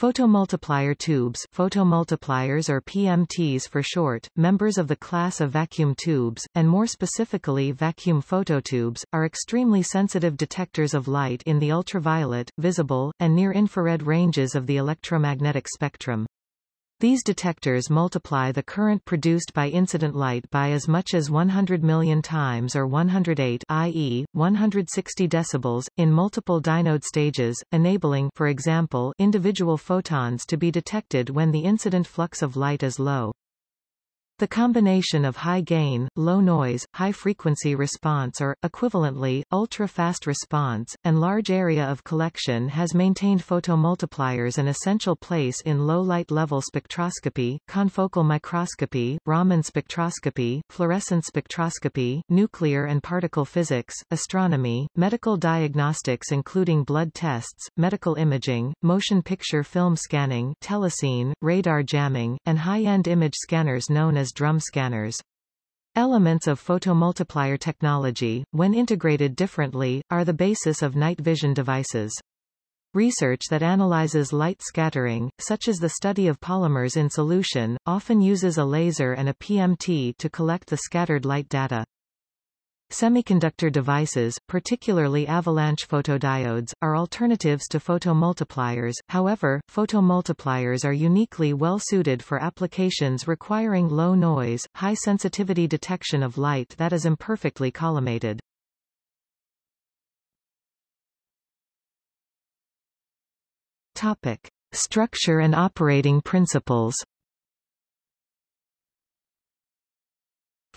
Photomultiplier tubes photomultipliers or PMTs for short, members of the class of vacuum tubes, and more specifically vacuum phototubes, are extremely sensitive detectors of light in the ultraviolet, visible, and near-infrared ranges of the electromagnetic spectrum. These detectors multiply the current produced by incident light by as much as 100 million times or 108 i.e., 160 decibels, in multiple dynode stages, enabling for example, individual photons to be detected when the incident flux of light is low. The combination of high gain, low noise, high frequency response or, equivalently, ultra-fast response, and large area of collection has maintained photomultipliers an essential place in low light level spectroscopy, confocal microscopy, Raman spectroscopy, fluorescence spectroscopy, nuclear and particle physics, astronomy, medical diagnostics including blood tests, medical imaging, motion picture film scanning telecine, radar jamming, and high-end image scanners known as drum scanners. Elements of photomultiplier technology, when integrated differently, are the basis of night vision devices. Research that analyzes light scattering, such as the study of polymers in solution, often uses a laser and a PMT to collect the scattered light data. Semiconductor devices, particularly avalanche photodiodes, are alternatives to photomultipliers, however, photomultipliers are uniquely well suited for applications requiring low noise, high sensitivity detection of light that is imperfectly collimated. Topic. Structure and operating principles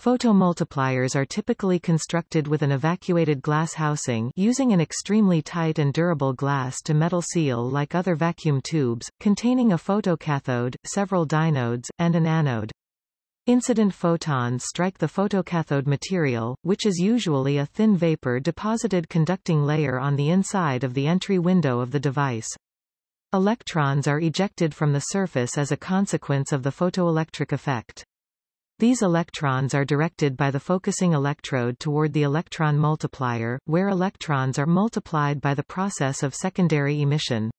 Photomultipliers are typically constructed with an evacuated glass housing using an extremely tight and durable glass-to-metal seal like other vacuum tubes, containing a photocathode, several dynodes, and an anode. Incident photons strike the photocathode material, which is usually a thin vapor deposited conducting layer on the inside of the entry window of the device. Electrons are ejected from the surface as a consequence of the photoelectric effect. These electrons are directed by the focusing electrode toward the electron multiplier, where electrons are multiplied by the process of secondary emission.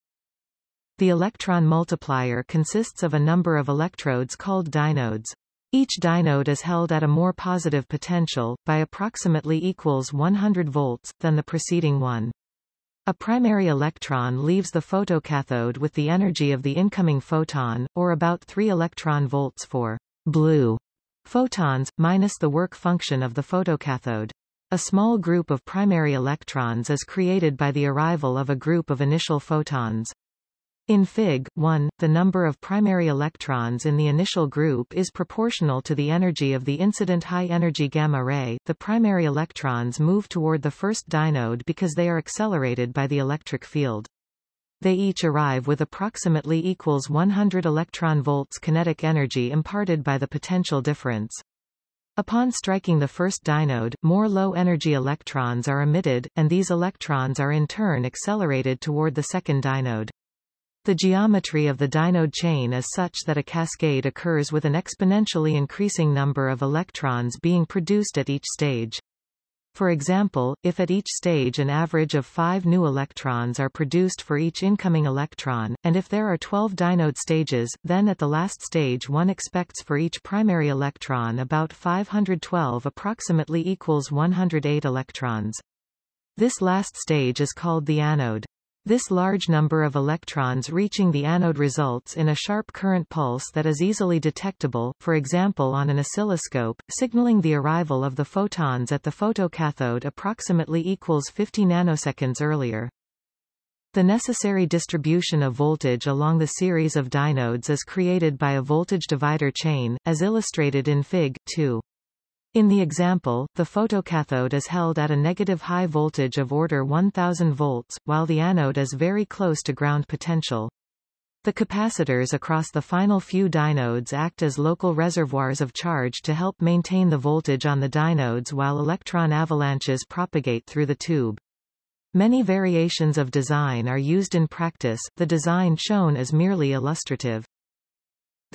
The electron multiplier consists of a number of electrodes called dynodes. Each dynode is held at a more positive potential, by approximately equals 100 volts, than the preceding one. A primary electron leaves the photocathode with the energy of the incoming photon, or about 3 electron volts for blue Photons, minus the work function of the photocathode. A small group of primary electrons is created by the arrival of a group of initial photons. In Fig. 1, the number of primary electrons in the initial group is proportional to the energy of the incident high-energy gamma ray. The primary electrons move toward the first dynode because they are accelerated by the electric field. They each arrive with approximately equals 100 electron volts kinetic energy imparted by the potential difference. Upon striking the first dynode, more low-energy electrons are emitted, and these electrons are in turn accelerated toward the second dynode. The geometry of the dynode chain is such that a cascade occurs with an exponentially increasing number of electrons being produced at each stage. For example, if at each stage an average of 5 new electrons are produced for each incoming electron, and if there are 12 dynode stages, then at the last stage one expects for each primary electron about 512 approximately equals 108 electrons. This last stage is called the anode. This large number of electrons reaching the anode results in a sharp current pulse that is easily detectable, for example on an oscilloscope, signaling the arrival of the photons at the photocathode approximately equals 50 nanoseconds earlier. The necessary distribution of voltage along the series of dynodes is created by a voltage divider chain, as illustrated in Fig. 2. In the example, the photocathode is held at a negative high voltage of order 1000 volts, while the anode is very close to ground potential. The capacitors across the final few dynodes act as local reservoirs of charge to help maintain the voltage on the dynodes while electron avalanches propagate through the tube. Many variations of design are used in practice, the design shown is merely illustrative.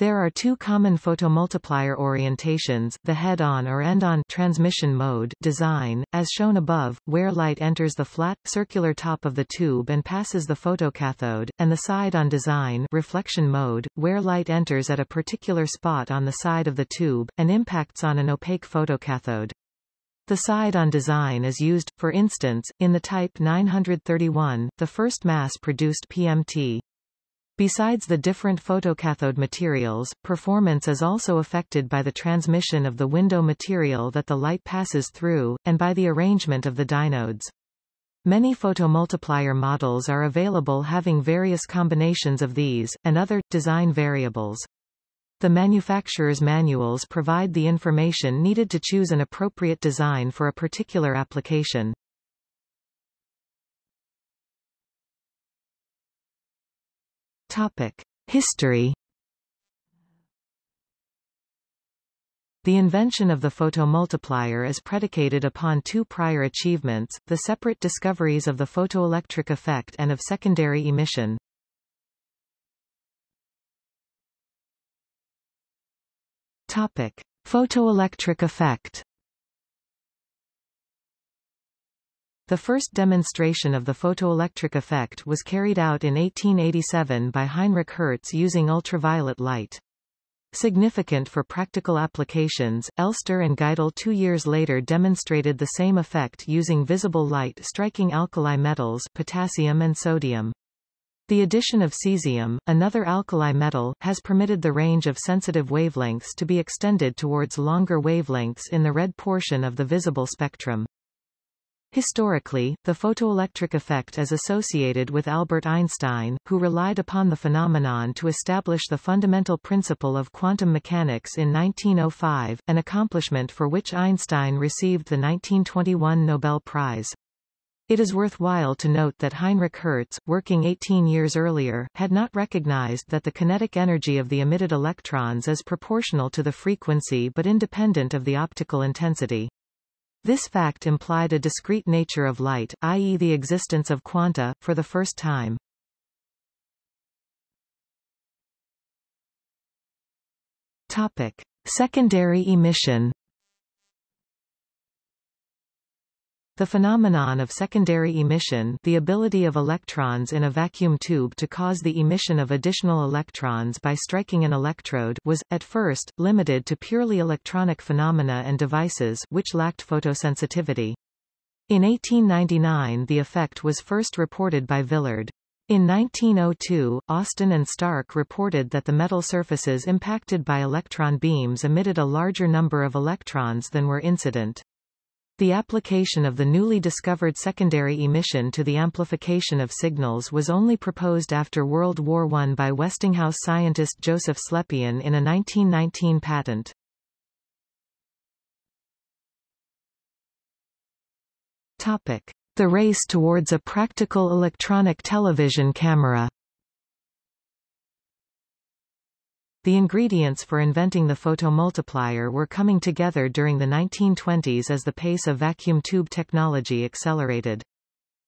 There are two common photomultiplier orientations, the head-on or end-on transmission mode design, as shown above, where light enters the flat, circular top of the tube and passes the photocathode, and the side-on design reflection mode, where light enters at a particular spot on the side of the tube, and impacts on an opaque photocathode. The side-on design is used, for instance, in the Type 931, the first mass-produced PMT. Besides the different photocathode materials, performance is also affected by the transmission of the window material that the light passes through, and by the arrangement of the dynodes. Many photomultiplier models are available having various combinations of these, and other, design variables. The manufacturer's manuals provide the information needed to choose an appropriate design for a particular application. Topic. History The invention of the photomultiplier is predicated upon two prior achievements, the separate discoveries of the photoelectric effect and of secondary emission. Topic. Photoelectric effect The first demonstration of the photoelectric effect was carried out in 1887 by Heinrich Hertz using ultraviolet light. Significant for practical applications, Elster and Geitel two years later demonstrated the same effect using visible light striking alkali metals potassium and sodium. The addition of cesium, another alkali metal, has permitted the range of sensitive wavelengths to be extended towards longer wavelengths in the red portion of the visible spectrum. Historically, the photoelectric effect is associated with Albert Einstein, who relied upon the phenomenon to establish the fundamental principle of quantum mechanics in 1905, an accomplishment for which Einstein received the 1921 Nobel Prize. It is worthwhile to note that Heinrich Hertz, working 18 years earlier, had not recognized that the kinetic energy of the emitted electrons is proportional to the frequency but independent of the optical intensity. This fact implied a discrete nature of light, i.e. the existence of quanta, for the first time. Topic. Secondary emission The phenomenon of secondary emission the ability of electrons in a vacuum tube to cause the emission of additional electrons by striking an electrode was, at first, limited to purely electronic phenomena and devices which lacked photosensitivity. In 1899 the effect was first reported by Villard. In 1902, Austin and Stark reported that the metal surfaces impacted by electron beams emitted a larger number of electrons than were incident. The application of the newly discovered secondary emission to the amplification of signals was only proposed after World War I by Westinghouse scientist Joseph Slepian in a 1919 patent. Topic. The race towards a practical electronic television camera The ingredients for inventing the photomultiplier were coming together during the 1920s as the pace of vacuum tube technology accelerated.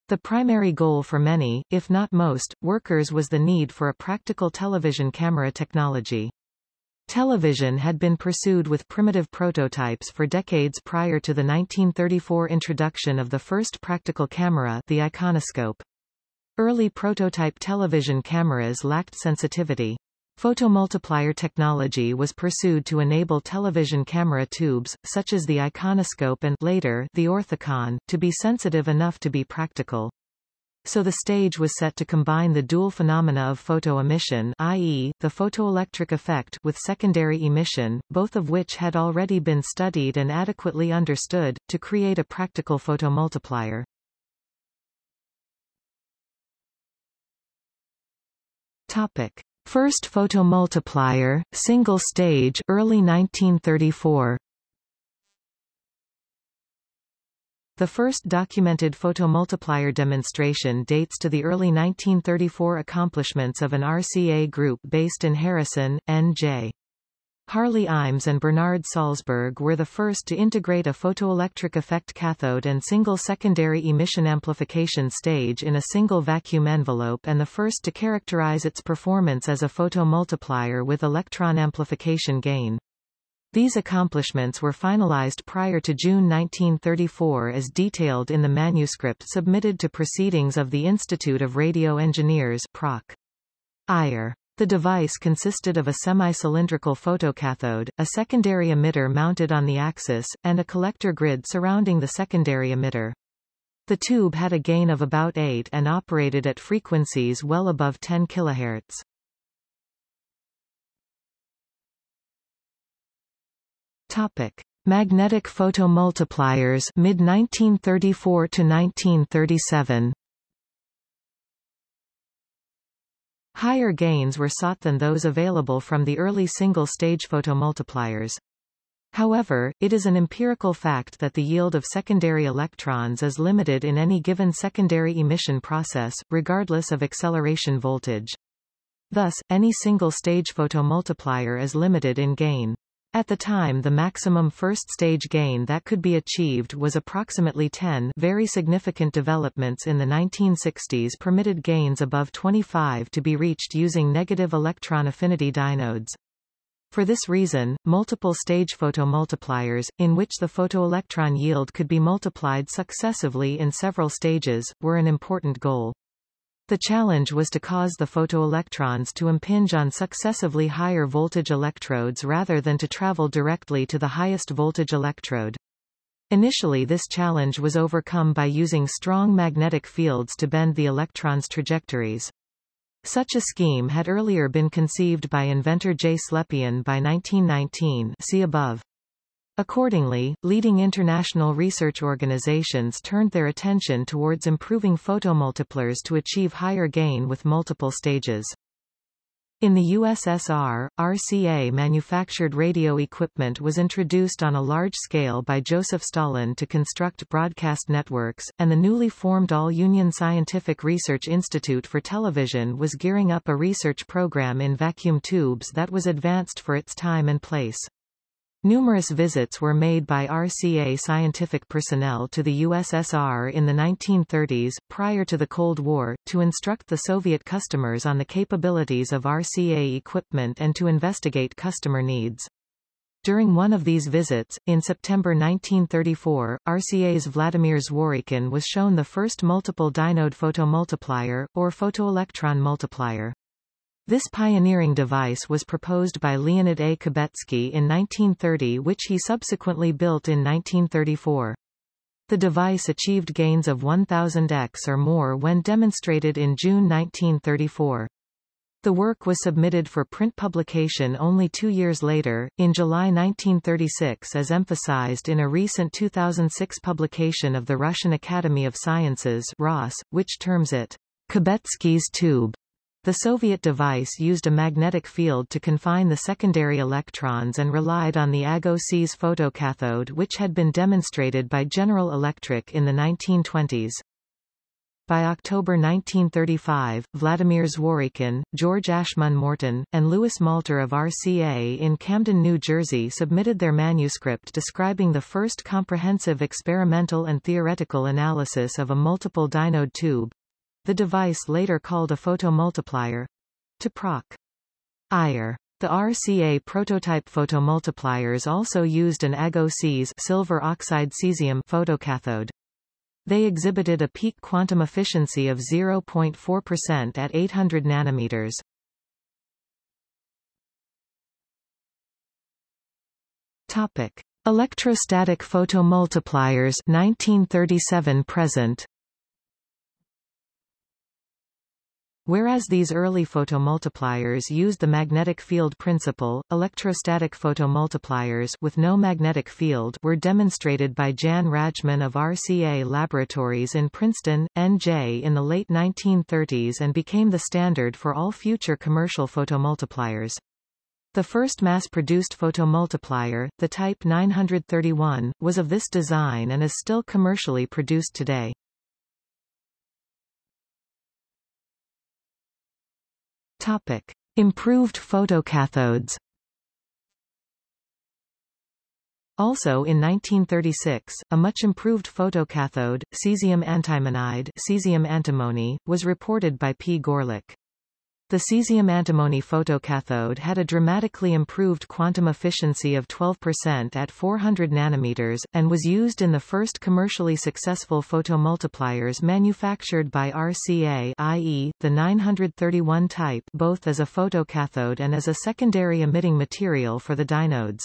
The primary goal for many, if not most, workers was the need for a practical television camera technology. Television had been pursued with primitive prototypes for decades prior to the 1934 introduction of the first practical camera the iconoscope. Early prototype television cameras lacked sensitivity. Photomultiplier technology was pursued to enable television camera tubes, such as the iconoscope and later the orthicon, to be sensitive enough to be practical. So the stage was set to combine the dual phenomena of photoemission i.e., the photoelectric effect with secondary emission, both of which had already been studied and adequately understood, to create a practical photomultiplier. Topic. First photomultiplier, single stage early 1934. The first documented photomultiplier demonstration dates to the early 1934 accomplishments of an RCA group based in Harrison, N.J. Harley Iams and Bernard Salzberg were the first to integrate a photoelectric effect cathode and single secondary emission amplification stage in a single vacuum envelope and the first to characterize its performance as a photomultiplier with electron amplification gain. These accomplishments were finalized prior to June 1934 as detailed in the manuscript submitted to Proceedings of the Institute of Radio Engineers Proc. IRE. The device consisted of a semi-cylindrical photocathode, a secondary emitter mounted on the axis, and a collector grid surrounding the secondary emitter. The tube had a gain of about 8 and operated at frequencies well above 10 kHz. Topic: Magnetic photomultipliers mid 1934 to 1937. Higher gains were sought than those available from the early single-stage photomultipliers. However, it is an empirical fact that the yield of secondary electrons is limited in any given secondary emission process, regardless of acceleration voltage. Thus, any single-stage photomultiplier is limited in gain. At the time the maximum first-stage gain that could be achieved was approximately 10 very significant developments in the 1960s permitted gains above 25 to be reached using negative electron affinity diodes. For this reason, multiple-stage photomultipliers, in which the photoelectron yield could be multiplied successively in several stages, were an important goal. The challenge was to cause the photoelectrons to impinge on successively higher voltage electrodes rather than to travel directly to the highest voltage electrode. Initially this challenge was overcome by using strong magnetic fields to bend the electrons' trajectories. Such a scheme had earlier been conceived by inventor J. Slepian by 1919 see above. Accordingly, leading international research organizations turned their attention towards improving photomultipliers to achieve higher gain with multiple stages. In the USSR, RCA manufactured radio equipment was introduced on a large scale by Joseph Stalin to construct broadcast networks, and the newly formed All-Union Scientific Research Institute for Television was gearing up a research program in vacuum tubes that was advanced for its time and place. Numerous visits were made by RCA scientific personnel to the USSR in the 1930s, prior to the Cold War, to instruct the Soviet customers on the capabilities of RCA equipment and to investigate customer needs. During one of these visits, in September 1934, RCA's Vladimir Zworykin was shown the first multiple dynode photomultiplier, or photoelectron multiplier. This pioneering device was proposed by Leonid A. Kubetsky in 1930 which he subsequently built in 1934. The device achieved gains of 1000x or more when demonstrated in June 1934. The work was submitted for print publication only two years later, in July 1936 as emphasized in a recent 2006 publication of the Russian Academy of Sciences ROS, which terms it Kubetsky's tube. The Soviet device used a magnetic field to confine the secondary electrons and relied on the AGO-C's photocathode which had been demonstrated by General Electric in the 1920s. By October 1935, Vladimir Zworykin, George Ashmun Morton, and Louis Malter of RCA in Camden, New Jersey submitted their manuscript describing the first comprehensive experimental and theoretical analysis of a multiple dynode tube, the device later called a photomultiplier, to Proc. IRE. The RCA prototype photomultipliers also used an AGO-C's silver oxide cesium photocathode. They exhibited a peak quantum efficiency of 0.4% at 800 nanometers. Topic: Electrostatic photomultipliers 1937 present. Whereas these early photomultipliers used the magnetic field principle, electrostatic photomultipliers with no magnetic field were demonstrated by Jan Rajchman of RCA Laboratories in Princeton, NJ in the late 1930s and became the standard for all future commercial photomultipliers. The first mass-produced photomultiplier, the Type 931, was of this design and is still commercially produced today. Topic. Improved photocathodes Also in 1936, a much improved photocathode, cesium antimonide cesium antimony, was reported by P. Görlich. The cesium antimony photocathode had a dramatically improved quantum efficiency of 12% at 400 nanometers, and was used in the first commercially successful photomultipliers manufactured by RCA i.e., the 931 type both as a photocathode and as a secondary emitting material for the dynodes.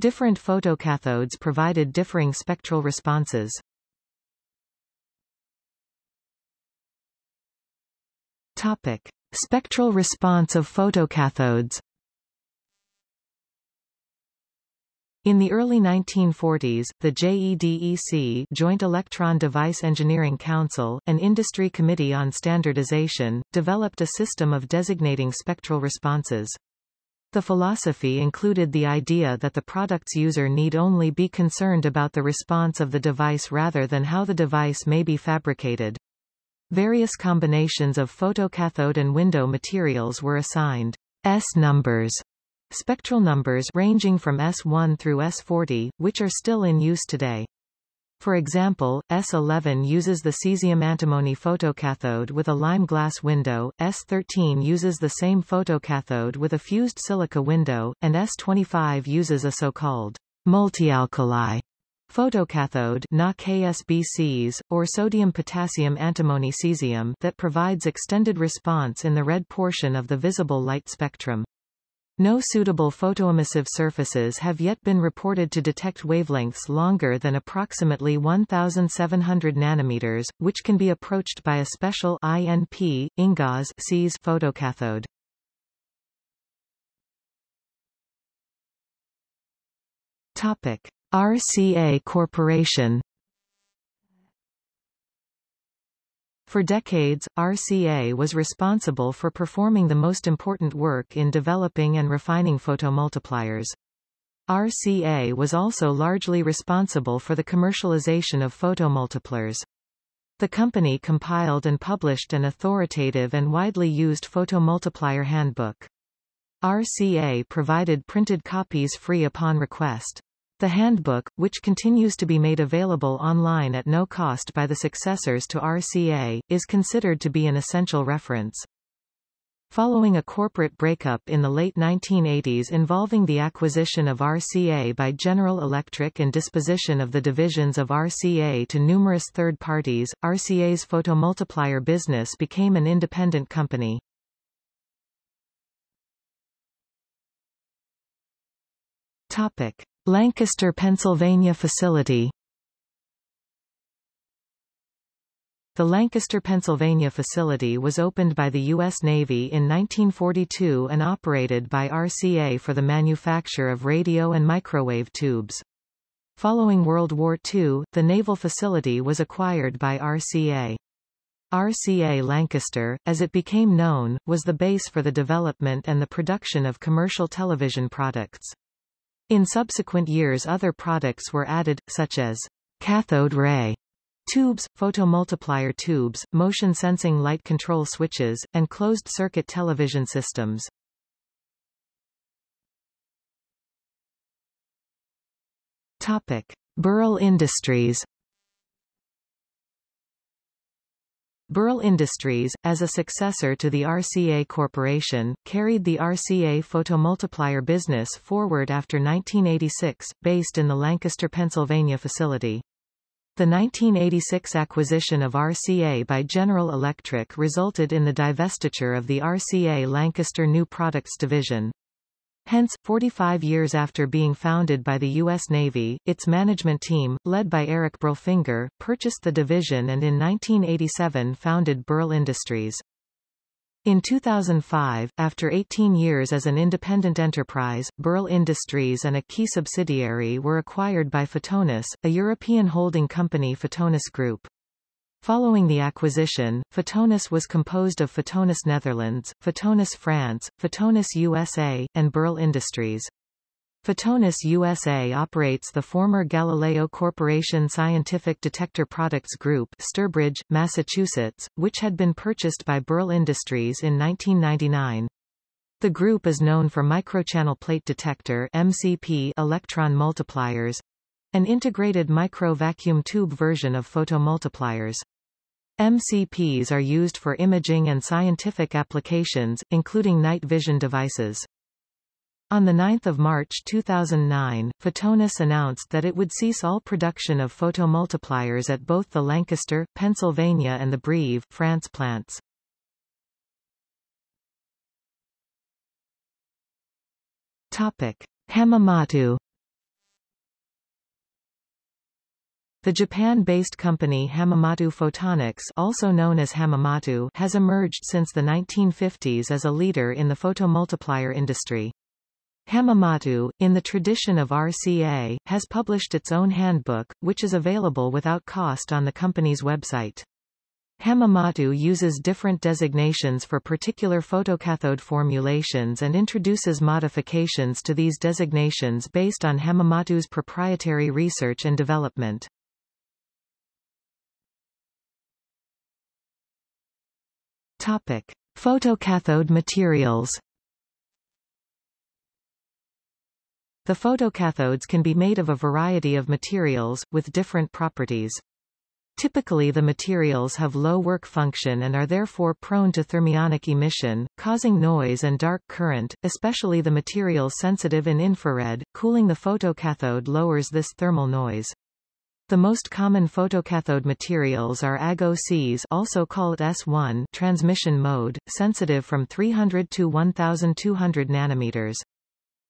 Different photocathodes provided differing spectral responses. Topic. Spectral response of photocathodes In the early 1940s, the JEDEC Joint Electron Device Engineering Council, an industry committee on standardization, developed a system of designating spectral responses. The philosophy included the idea that the product's user need only be concerned about the response of the device rather than how the device may be fabricated. Various combinations of photocathode and window materials were assigned S numbers, spectral numbers ranging from S1 through S40, which are still in use today. For example, S11 uses the cesium antimony photocathode with a lime glass window, S13 uses the same photocathode with a fused silica window, and S25 uses a so-called multialkali Photocathode Na KSBCs, or sodium-potassium antimony cesium that provides extended response in the red portion of the visible light spectrum. No suitable photoemissive surfaces have yet been reported to detect wavelengths longer than approximately 1700 nanometers, which can be approached by a special INP, INGAS SEES photocathode. Topic. RCA Corporation For decades, RCA was responsible for performing the most important work in developing and refining photomultipliers. RCA was also largely responsible for the commercialization of photomultipliers. The company compiled and published an authoritative and widely used photomultiplier handbook. RCA provided printed copies free upon request. The handbook, which continues to be made available online at no cost by the successors to RCA, is considered to be an essential reference. Following a corporate breakup in the late 1980s involving the acquisition of RCA by General Electric and disposition of the divisions of RCA to numerous third parties, RCA's photomultiplier business became an independent company. Topic. Lancaster, Pennsylvania facility The Lancaster, Pennsylvania facility was opened by the U.S. Navy in 1942 and operated by RCA for the manufacture of radio and microwave tubes. Following World War II, the naval facility was acquired by RCA. RCA Lancaster, as it became known, was the base for the development and the production of commercial television products. In subsequent years other products were added, such as cathode ray tubes, photomultiplier tubes, motion-sensing light control switches, and closed-circuit television systems. Topic. Burle Industries Burle Industries, as a successor to the RCA Corporation, carried the RCA photomultiplier business forward after 1986, based in the Lancaster, Pennsylvania facility. The 1986 acquisition of RCA by General Electric resulted in the divestiture of the RCA Lancaster New Products Division. Hence, 45 years after being founded by the U.S. Navy, its management team, led by Erich Burlefinger, purchased the division and in 1987 founded Burle Industries. In 2005, after 18 years as an independent enterprise, Burle Industries and a key subsidiary were acquired by Photonis, a European holding company Photonis Group. Following the acquisition, Photonis was composed of Photonis Netherlands, Photonis France, Photonis USA, and Burle Industries. Photonis USA operates the former Galileo Corporation Scientific Detector Products Group Sturbridge, Massachusetts, which had been purchased by Burle Industries in 1999. The group is known for microchannel plate detector MCP electron multipliers, an integrated micro-vacuum tube version of photomultipliers. MCPs are used for imaging and scientific applications, including night vision devices. On 9 March 2009, Photonis announced that it would cease all production of photomultipliers at both the Lancaster, Pennsylvania and the Brive, France plants. Topic: Hamamatsu The Japan-based company Hamamatsu Photonics also known as Hamamatsu has emerged since the 1950s as a leader in the photomultiplier industry. Hamamatsu, in the tradition of RCA, has published its own handbook, which is available without cost on the company's website. Hamamatsu uses different designations for particular photocathode formulations and introduces modifications to these designations based on Hamamatsu's proprietary research and development. Topic: Photocathode materials. The photocathodes can be made of a variety of materials, with different properties. Typically the materials have low work function and are therefore prone to thermionic emission, causing noise and dark current, especially the materials sensitive in infrared. Cooling the photocathode lowers this thermal noise. The most common photocathode materials are AGO-Cs also called S1 transmission mode, sensitive from 300 to 1200 nanometers.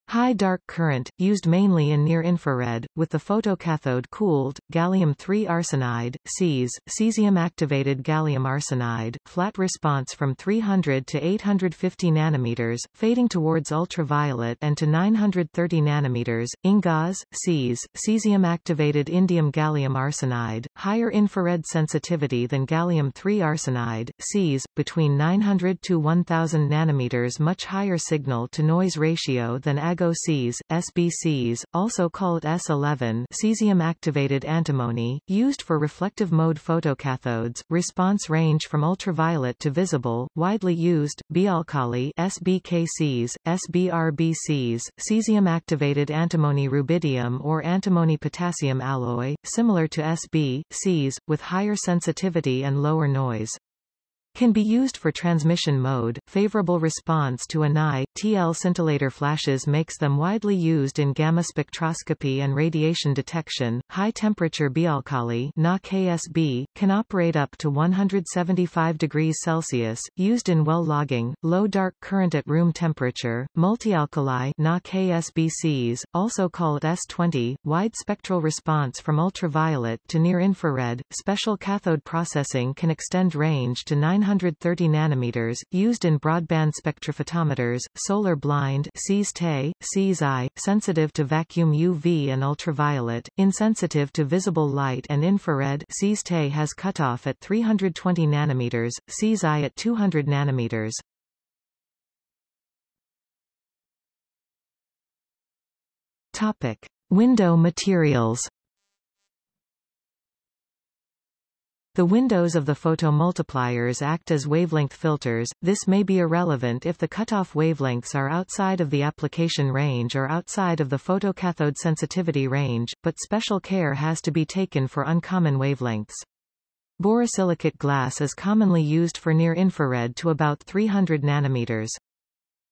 High dark current, used mainly in near-infrared, with the photocathode cooled, gallium-3 arsenide, Cs, cesium-activated gallium arsenide, flat response from 300 to 850 nanometers, fading towards ultraviolet and to 930 nanometers, INGAS, Cs, cesium-activated indium-gallium arsenide, higher infrared sensitivity than gallium-3 arsenide, Cs, between 900 to 1000 nanometers much higher signal-to-noise ratio than AGO-Cs, SBCs, also called S11 cesium-activated antimony, used for reflective mode photocathodes, response range from ultraviolet to visible, widely used, bialkali SBKCs, SBRBCs, cesium-activated antimony rubidium or antimony-potassium alloy, similar to SB, Cs, with higher sensitivity and lower noise can be used for transmission mode. Favorable response to Ni, TL scintillator flashes makes them widely used in gamma spectroscopy and radiation detection. High temperature bialkali KSB, can operate up to 175 degrees Celsius, used in well logging, low dark current at room temperature, multialkali KSBCs, also called S20, wide spectral response from ultraviolet to near infrared, special cathode processing can extend range to 900 130 nanometers, used in broadband spectrophotometers, solar blind CSTE, CSI, sensitive to vacuum UV and ultraviolet, insensitive to visible light and infrared CSTE has cutoff at 320 nanometers, CSI at 200 nanometers. Topic. Window materials The windows of the photomultipliers act as wavelength filters, this may be irrelevant if the cutoff wavelengths are outside of the application range or outside of the photocathode sensitivity range, but special care has to be taken for uncommon wavelengths. Borosilicate glass is commonly used for near-infrared to about 300 nanometers.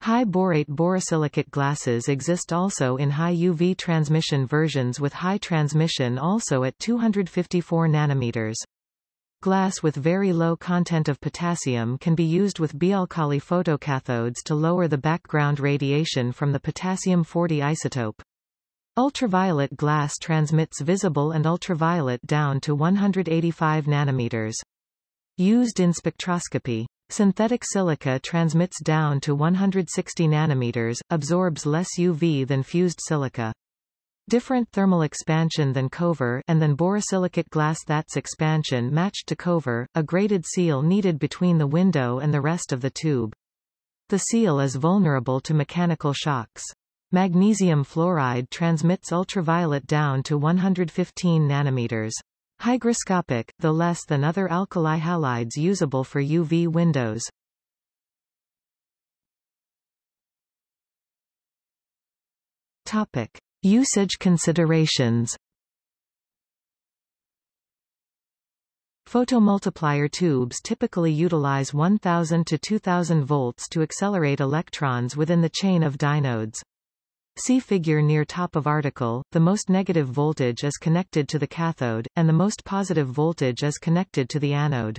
High borate borosilicate glasses exist also in high UV transmission versions with high transmission also at 254 nanometers. Glass with very low content of potassium can be used with bialkali photocathodes to lower the background radiation from the potassium-40 isotope. Ultraviolet glass transmits visible and ultraviolet down to 185 nanometers. Used in spectroscopy. Synthetic silica transmits down to 160 nanometers, absorbs less UV than fused silica. Different thermal expansion than Kovar and then borosilicate glass that's expansion matched to Kovar, a graded seal needed between the window and the rest of the tube. The seal is vulnerable to mechanical shocks. Magnesium fluoride transmits ultraviolet down to 115 nanometers. Hygroscopic, though less than other alkali halides usable for UV windows. Topic. Usage considerations Photomultiplier tubes typically utilize 1000 to 2000 volts to accelerate electrons within the chain of dynodes. See figure near top of article, the most negative voltage is connected to the cathode, and the most positive voltage is connected to the anode.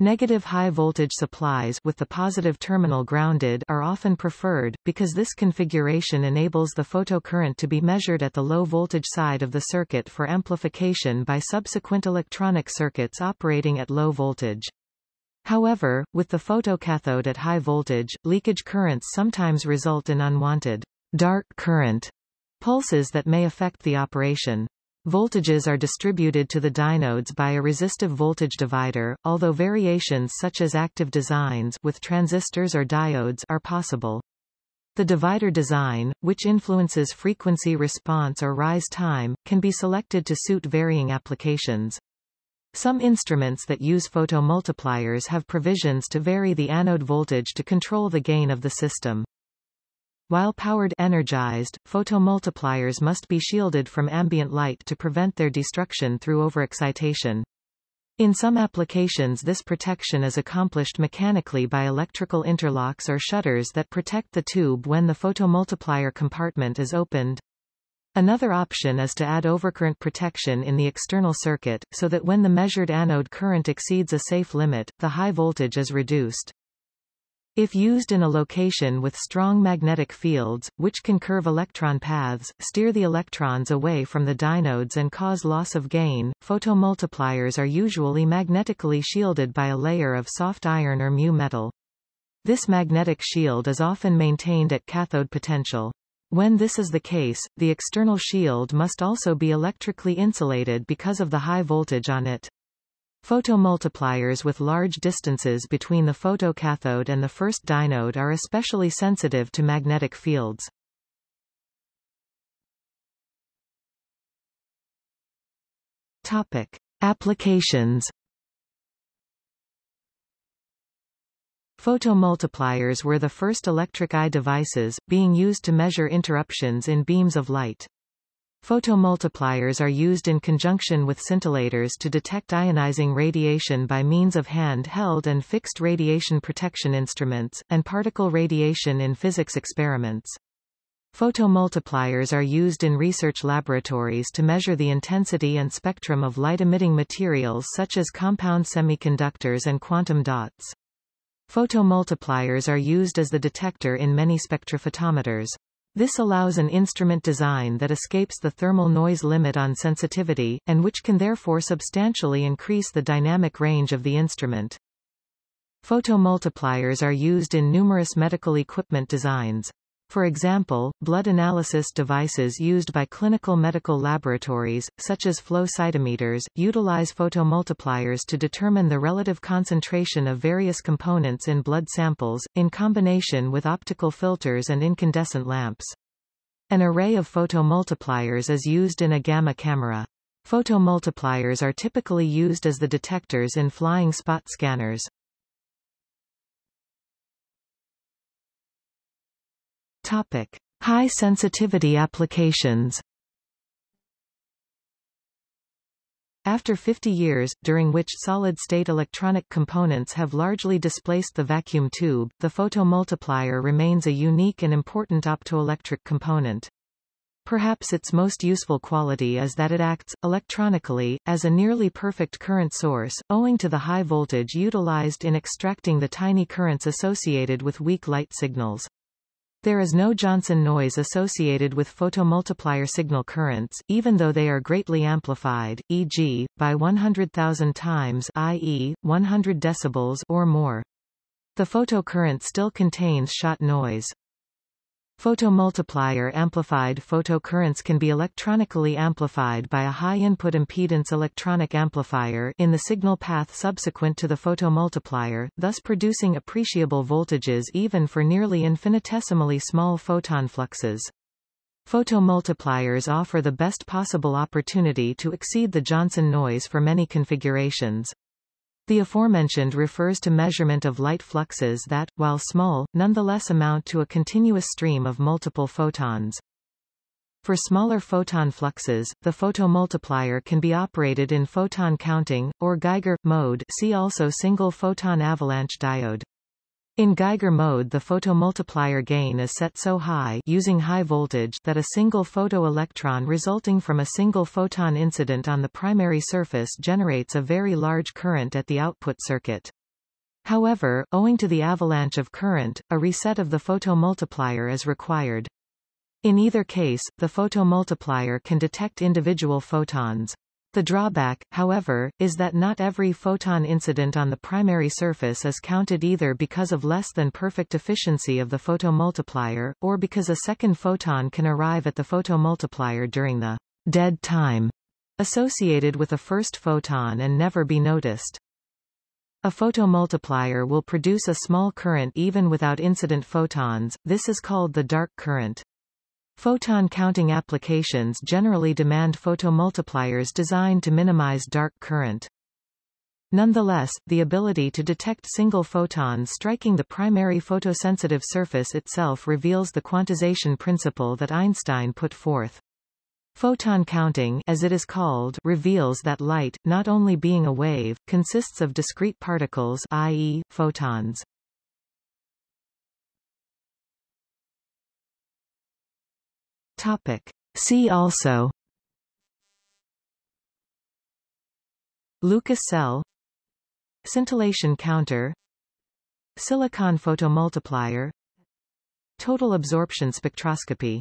Negative high-voltage supplies with the positive terminal grounded are often preferred, because this configuration enables the photocurrent to be measured at the low-voltage side of the circuit for amplification by subsequent electronic circuits operating at low voltage. However, with the photocathode at high voltage, leakage currents sometimes result in unwanted dark current pulses that may affect the operation. Voltages are distributed to the dynodes by a resistive voltage divider, although variations such as active designs with transistors or diodes are possible. The divider design, which influences frequency response or rise time, can be selected to suit varying applications. Some instruments that use photomultipliers have provisions to vary the anode voltage to control the gain of the system. While powered energized, photomultipliers must be shielded from ambient light to prevent their destruction through overexcitation. In some applications this protection is accomplished mechanically by electrical interlocks or shutters that protect the tube when the photomultiplier compartment is opened. Another option is to add overcurrent protection in the external circuit, so that when the measured anode current exceeds a safe limit, the high voltage is reduced. If used in a location with strong magnetic fields, which can curve electron paths, steer the electrons away from the dynodes and cause loss of gain, photomultipliers are usually magnetically shielded by a layer of soft iron or mu metal. This magnetic shield is often maintained at cathode potential. When this is the case, the external shield must also be electrically insulated because of the high voltage on it. Photomultipliers with large distances between the photocathode and the first dynode are especially sensitive to magnetic fields. Topic. Applications Photomultipliers were the first electric eye devices, being used to measure interruptions in beams of light. Photomultipliers are used in conjunction with scintillators to detect ionizing radiation by means of hand-held and fixed radiation protection instruments, and particle radiation in physics experiments. Photomultipliers are used in research laboratories to measure the intensity and spectrum of light-emitting materials such as compound semiconductors and quantum dots. Photomultipliers are used as the detector in many spectrophotometers. This allows an instrument design that escapes the thermal noise limit on sensitivity, and which can therefore substantially increase the dynamic range of the instrument. Photomultipliers are used in numerous medical equipment designs. For example, blood analysis devices used by clinical medical laboratories, such as flow cytometers, utilize photomultipliers to determine the relative concentration of various components in blood samples, in combination with optical filters and incandescent lamps. An array of photomultipliers is used in a gamma camera. Photomultipliers are typically used as the detectors in flying spot scanners. Topic. High sensitivity applications After 50 years, during which solid-state electronic components have largely displaced the vacuum tube, the photomultiplier remains a unique and important optoelectric component. Perhaps its most useful quality is that it acts, electronically, as a nearly perfect current source, owing to the high voltage utilized in extracting the tiny currents associated with weak light signals. There is no Johnson noise associated with photomultiplier signal currents, even though they are greatly amplified, e.g., by 100,000 times i.e., 100 decibels or more. The photocurrent still contains shot noise. Photomultiplier amplified photocurrents can be electronically amplified by a high input impedance electronic amplifier in the signal path subsequent to the photomultiplier, thus producing appreciable voltages even for nearly infinitesimally small photon fluxes. Photomultipliers offer the best possible opportunity to exceed the Johnson noise for many configurations. The aforementioned refers to measurement of light fluxes that, while small, nonetheless amount to a continuous stream of multiple photons. For smaller photon fluxes, the photomultiplier can be operated in photon counting, or Geiger, mode see also single photon avalanche diode. In Geiger mode the photomultiplier gain is set so high using high voltage that a single photoelectron resulting from a single photon incident on the primary surface generates a very large current at the output circuit. However, owing to the avalanche of current, a reset of the photomultiplier is required. In either case, the photomultiplier can detect individual photons. The drawback, however, is that not every photon incident on the primary surface is counted either because of less than perfect efficiency of the photomultiplier, or because a second photon can arrive at the photomultiplier during the dead time associated with a first photon and never be noticed. A photomultiplier will produce a small current even without incident photons, this is called the dark current. Photon counting applications generally demand photomultipliers designed to minimize dark current. Nonetheless, the ability to detect single photons striking the primary photosensitive surface itself reveals the quantization principle that Einstein put forth. Photon counting as it is called reveals that light, not only being a wave, consists of discrete particles i.e., photons. Topic. See also. Lucas cell. Scintillation counter. Silicon photomultiplier. Total absorption spectroscopy